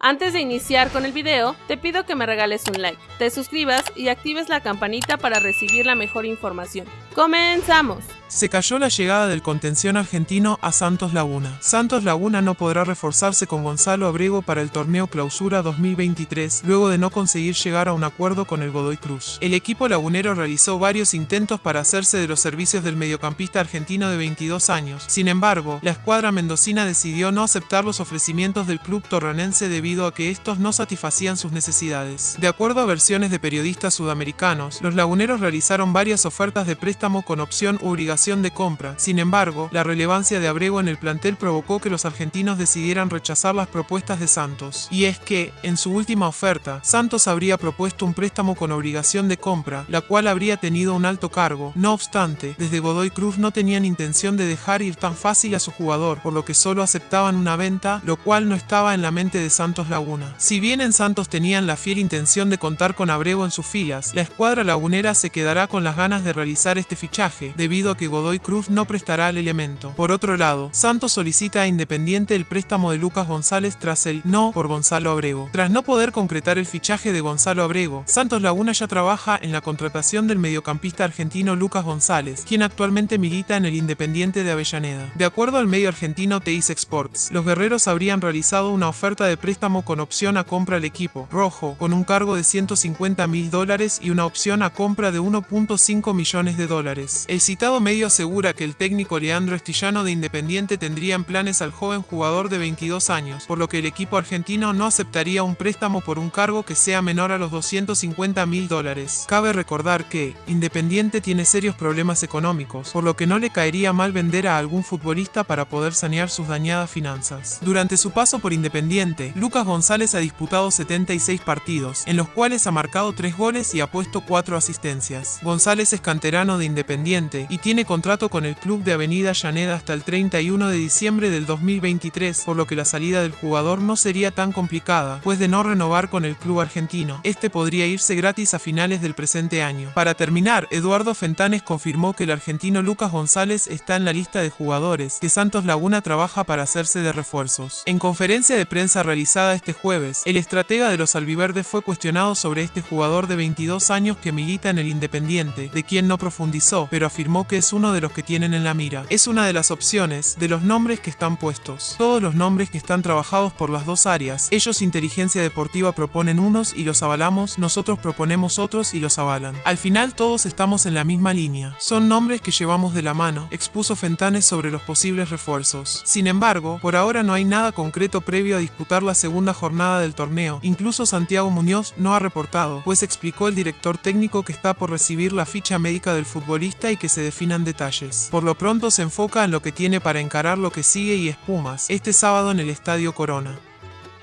Antes de iniciar con el video, te pido que me regales un like, te suscribas y actives la campanita para recibir la mejor información. ¡Comenzamos! Se cayó la llegada del contención argentino a Santos Laguna. Santos Laguna no podrá reforzarse con Gonzalo Abrego para el torneo Clausura 2023, luego de no conseguir llegar a un acuerdo con el Godoy Cruz. El equipo lagunero realizó varios intentos para hacerse de los servicios del mediocampista argentino de 22 años. Sin embargo, la escuadra mendocina decidió no aceptar los ofrecimientos del club torranense debido a que estos no satisfacían sus necesidades. De acuerdo a versiones de periodistas sudamericanos, los laguneros realizaron varias ofertas de préstamo con opción u de compra. Sin embargo, la relevancia de Abrego en el plantel provocó que los argentinos decidieran rechazar las propuestas de Santos. Y es que, en su última oferta, Santos habría propuesto un préstamo con obligación de compra, la cual habría tenido un alto cargo. No obstante, desde Godoy Cruz no tenían intención de dejar ir tan fácil a su jugador, por lo que solo aceptaban una venta, lo cual no estaba en la mente de Santos Laguna. Si bien en Santos tenían la fiel intención de contar con Abrego en sus filas, la escuadra lagunera se quedará con las ganas de realizar este fichaje, debido a que Godoy Cruz no prestará el elemento. Por otro lado, Santos solicita a Independiente el préstamo de Lucas González tras el no por Gonzalo Abrego. Tras no poder concretar el fichaje de Gonzalo Abrego, Santos Laguna ya trabaja en la contratación del mediocampista argentino Lucas González, quien actualmente milita en el Independiente de Avellaneda. De acuerdo al medio argentino Teis Sports, los guerreros habrían realizado una oferta de préstamo con opción a compra al equipo rojo, con un cargo de 150 mil dólares y una opción a compra de 1.5 millones de dólares. El citado medio asegura que el técnico Leandro Estillano de Independiente tendría en planes al joven jugador de 22 años, por lo que el equipo argentino no aceptaría un préstamo por un cargo que sea menor a los 250 mil dólares. Cabe recordar que, Independiente tiene serios problemas económicos, por lo que no le caería mal vender a algún futbolista para poder sanear sus dañadas finanzas. Durante su paso por Independiente, Lucas González ha disputado 76 partidos, en los cuales ha marcado 3 goles y ha puesto 4 asistencias. González es canterano de Independiente y tiene contrato con el club de Avenida Llaneda hasta el 31 de diciembre del 2023, por lo que la salida del jugador no sería tan complicada, pues de no renovar con el club argentino, este podría irse gratis a finales del presente año. Para terminar, Eduardo Fentanes confirmó que el argentino Lucas González está en la lista de jugadores que Santos Laguna trabaja para hacerse de refuerzos. En conferencia de prensa realizada este jueves, el estratega de los albiverdes fue cuestionado sobre este jugador de 22 años que milita en el Independiente, de quien no profundizó, pero afirmó que es uno de los que tienen en la mira. Es una de las opciones de los nombres que están puestos. Todos los nombres que están trabajados por las dos áreas. Ellos inteligencia deportiva proponen unos y los avalamos, nosotros proponemos otros y los avalan. Al final todos estamos en la misma línea. Son nombres que llevamos de la mano, expuso Fentanes sobre los posibles refuerzos. Sin embargo, por ahora no hay nada concreto previo a disputar la segunda jornada del torneo. Incluso Santiago Muñoz no ha reportado, pues explicó el director técnico que está por recibir la ficha médica del futbolista y que se definan detalles. Por lo pronto se enfoca en lo que tiene para encarar lo que sigue y espumas, este sábado en el Estadio Corona.